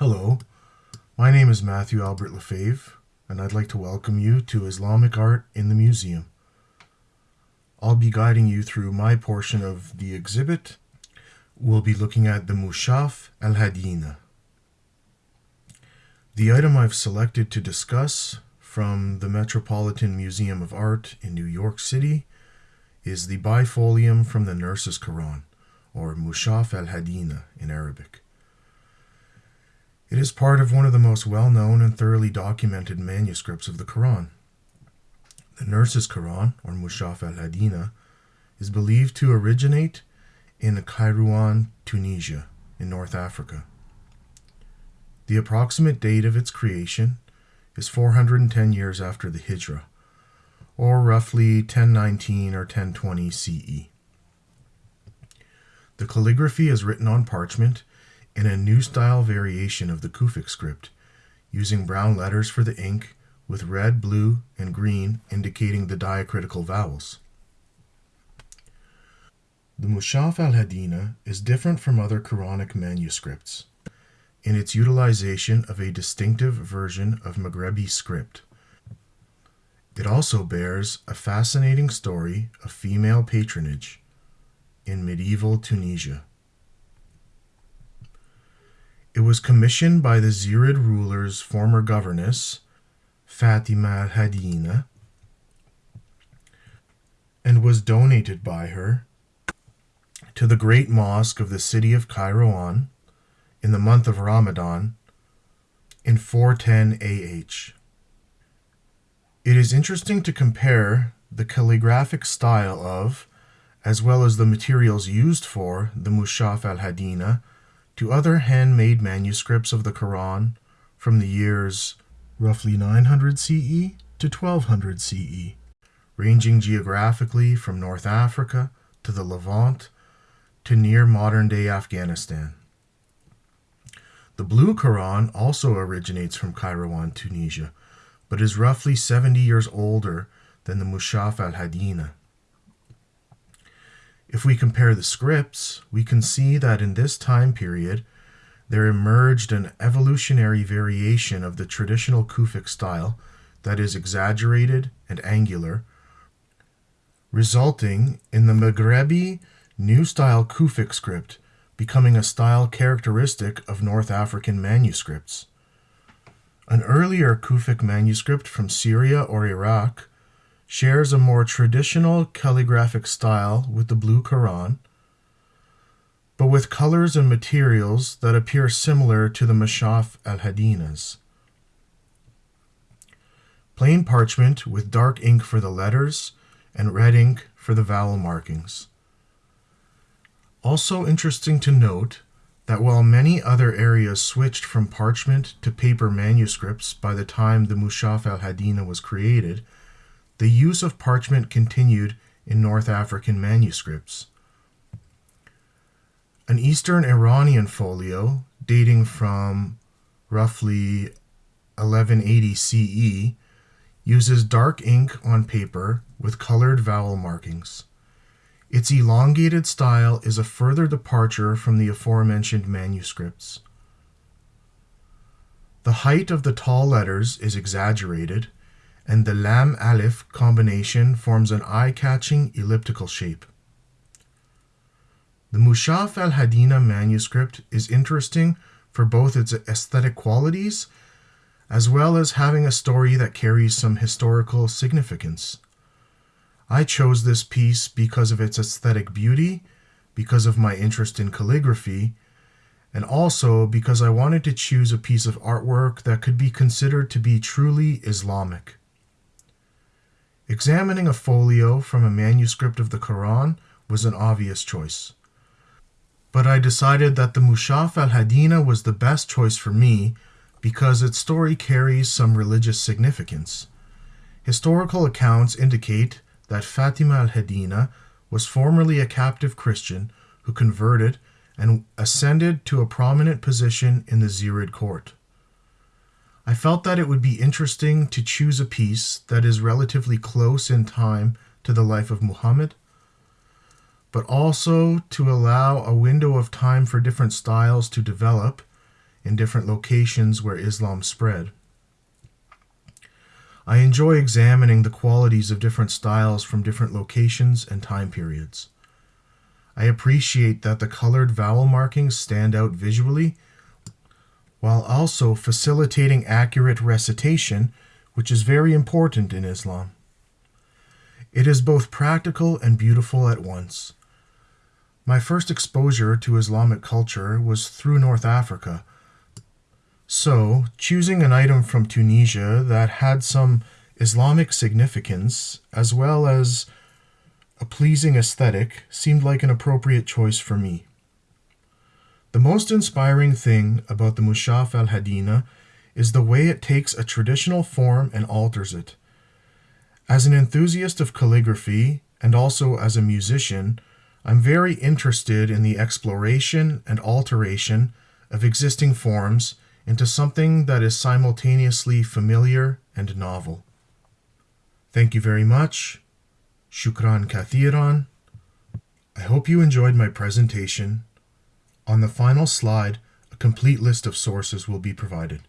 Hello, my name is Matthew Albert Lefebvre, and I'd like to welcome you to Islamic Art in the Museum. I'll be guiding you through my portion of the exhibit. We'll be looking at the Mushaf al Hadina. The item I've selected to discuss from the Metropolitan Museum of Art in New York City is the bifolium from the Nurse's Quran, or Mushaf al Hadina in Arabic. It is part of one of the most well known and thoroughly documented manuscripts of the Quran. The Nurse's Quran, or Mushaf al Hadina, is believed to originate in Kairouan, Tunisia, in North Africa. The approximate date of its creation is 410 years after the Hijra, or roughly 1019 or 1020 CE. The calligraphy is written on parchment in a new style variation of the Kufic script, using brown letters for the ink with red, blue, and green indicating the diacritical vowels. The Mushaf al-Hadina is different from other Quranic manuscripts in its utilization of a distinctive version of Maghrebi script. It also bears a fascinating story of female patronage in medieval Tunisia. It was commissioned by the Zirid ruler's former governess, Fatima al-Hadina, and was donated by her to the great mosque of the city of Kairouan in the month of Ramadan in 410 AH. It is interesting to compare the calligraphic style of, as well as the materials used for, the Mushaf al-Hadina to other handmade manuscripts of the Quran from the years roughly 900 CE to 1200 CE, ranging geographically from North Africa to the Levant to near modern-day Afghanistan. The Blue Quran also originates from Kairouan, Tunisia, but is roughly 70 years older than the Mushaf al-Hadina. If we compare the scripts, we can see that in this time period, there emerged an evolutionary variation of the traditional Kufic style that is exaggerated and angular, resulting in the Maghrebi New Style Kufic script becoming a style characteristic of North African manuscripts. An earlier Kufic manuscript from Syria or Iraq shares a more traditional calligraphic style with the Blue Quran, but with colors and materials that appear similar to the Mushaf al-Hadinas. Plain parchment with dark ink for the letters and red ink for the vowel markings. Also interesting to note that while many other areas switched from parchment to paper manuscripts by the time the Mushaf al-Hadina was created, the use of parchment continued in North African manuscripts. An Eastern Iranian folio dating from roughly 1180 CE uses dark ink on paper with colored vowel markings. Its elongated style is a further departure from the aforementioned manuscripts. The height of the tall letters is exaggerated, and the lam alif combination forms an eye-catching elliptical shape. The Mushaf al-Hadina manuscript is interesting for both its aesthetic qualities as well as having a story that carries some historical significance. I chose this piece because of its aesthetic beauty, because of my interest in calligraphy, and also because I wanted to choose a piece of artwork that could be considered to be truly Islamic. Examining a folio from a manuscript of the Quran was an obvious choice. But I decided that the Mushaf al-Hadina was the best choice for me because its story carries some religious significance. Historical accounts indicate that Fatima al-Hadina was formerly a captive Christian who converted and ascended to a prominent position in the Zirid court. I felt that it would be interesting to choose a piece that is relatively close in time to the life of Muhammad, but also to allow a window of time for different styles to develop in different locations where Islam spread. I enjoy examining the qualities of different styles from different locations and time periods. I appreciate that the colored vowel markings stand out visually while also facilitating accurate recitation, which is very important in Islam. It is both practical and beautiful at once. My first exposure to Islamic culture was through North Africa. So, choosing an item from Tunisia that had some Islamic significance as well as a pleasing aesthetic seemed like an appropriate choice for me. The most inspiring thing about the Mushaf al Hadina is the way it takes a traditional form and alters it. As an enthusiast of calligraphy and also as a musician, I'm very interested in the exploration and alteration of existing forms into something that is simultaneously familiar and novel. Thank you very much. Shukran kathiran. I hope you enjoyed my presentation on the final slide, a complete list of sources will be provided.